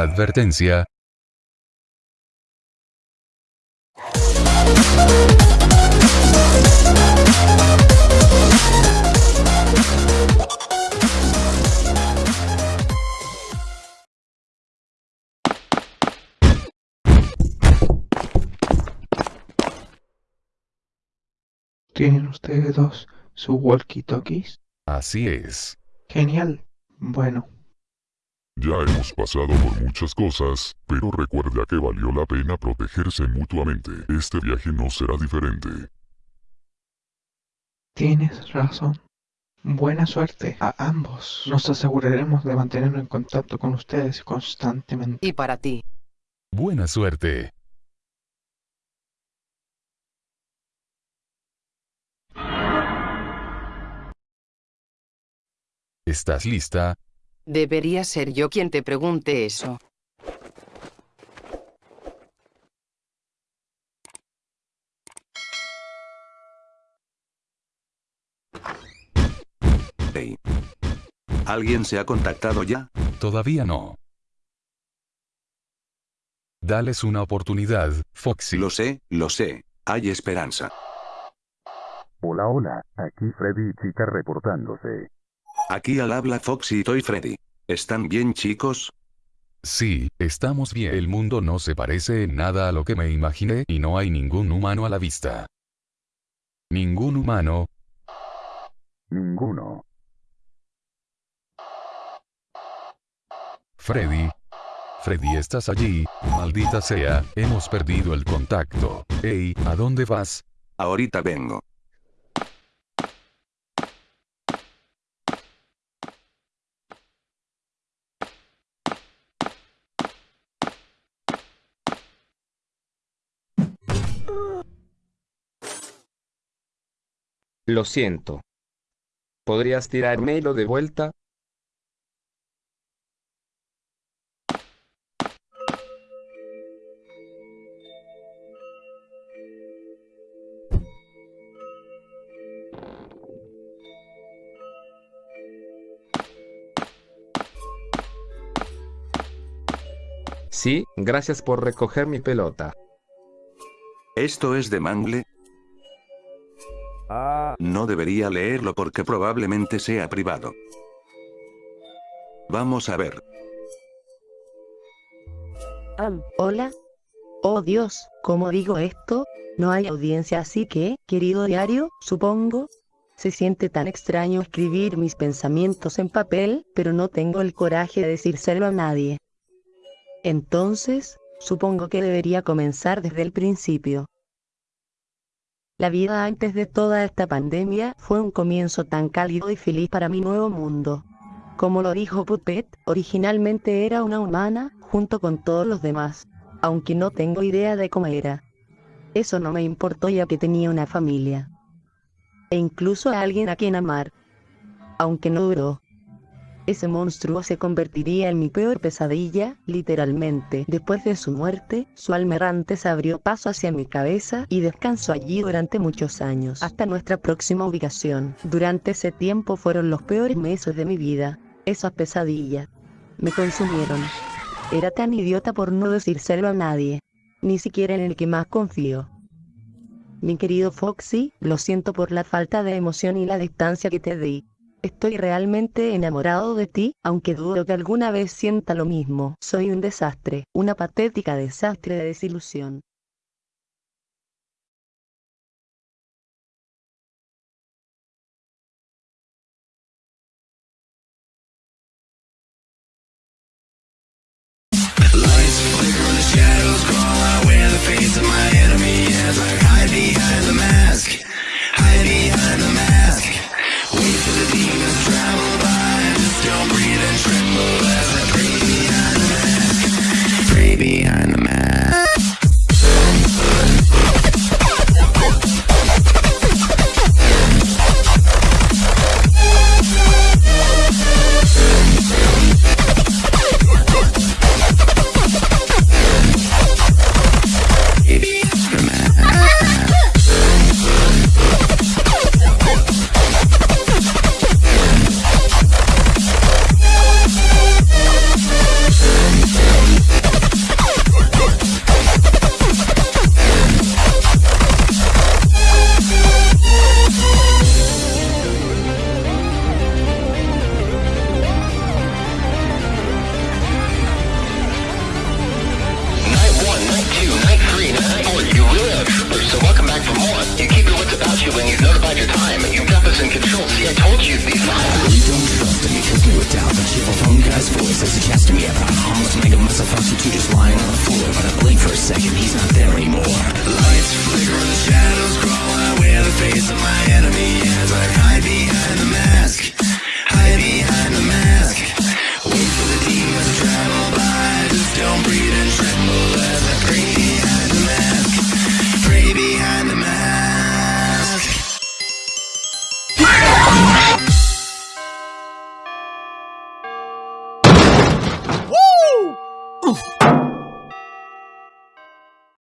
Advertencia. ¿Tienen ustedes dos su walkie-talkies? Así es. Genial. Bueno, Ya hemos pasado por muchas cosas, pero recuerda que valió la pena protegerse mutuamente. Este viaje no será diferente. tienes razón. Buena suerte a ambos. Nos aseguraremos de mantenernos en contacto con ustedes constantemente. Y para ti. Buena suerte. ¿Estás lista? Debería ser yo quien te pregunte eso. Hey. ¿Alguien se ha contactado ya? Todavía no. Dales una oportunidad, Foxy. Lo sé, lo sé. Hay esperanza. Hola, hola, aquí Freddy y Chica reportándose. Aquí al habla Foxy y Toy Freddy. ¿Están bien chicos? Sí, estamos bien. El mundo no se parece en nada a lo que me imaginé y no hay ningún humano a la vista. Ningún humano, Ninguno. Freddy. Freddy, estás allí, maldita sea, hemos perdido el contacto. Ey, ¿a dónde vas? Ahorita vengo. Lo siento. ¿Podrías tirármelo de vuelta? Sí, gracias por recoger mi pelota. ¿Esto es de Mangle? No debería leerlo porque probablemente sea privado. Vamos a ver. Hola. Oh Dios, ¿cómo digo esto? No hay audiencia así que, querido diario, supongo. Se siente tan extraño escribir mis pensamientos en papel, pero no tengo el coraje de decírselo a nadie. Entonces, supongo que debería comenzar desde el principio. La vida antes de toda esta pandemia fue un comienzo tan cálido y feliz para mi nuevo mundo. Como lo dijo Puppet, originalmente era una humana, junto con todos los demás, aunque no tengo idea de cómo era. Eso no me importó ya que tenía una familia. E incluso a alguien a quien amar. Aunque no duró. Ese monstruo se convertiría en mi peor pesadilla, literalmente. Después de su muerte, su alma errante se abrió paso hacia mi cabeza y descansó allí durante muchos años, hasta nuestra próxima ubicación. Durante ese tiempo fueron los peores meses de mi vida. Esas pesadillas me consumieron. Era tan idiota por no decírselo a nadie, ni siquiera en el que más confío. Mi querido Foxy, lo siento por la falta de emoción y la distancia que te di. Estoy realmente enamorado de ti, aunque dudo que alguna vez sienta lo mismo. Soy un desastre, una patética desastre de desilusión. Yeah, but I almost make a mess of us two just lying on the floor But I blink for a second, he's not there anymore Lights flicker, and the shadows crawl I wear the face of my enemy As I hide behind the mask.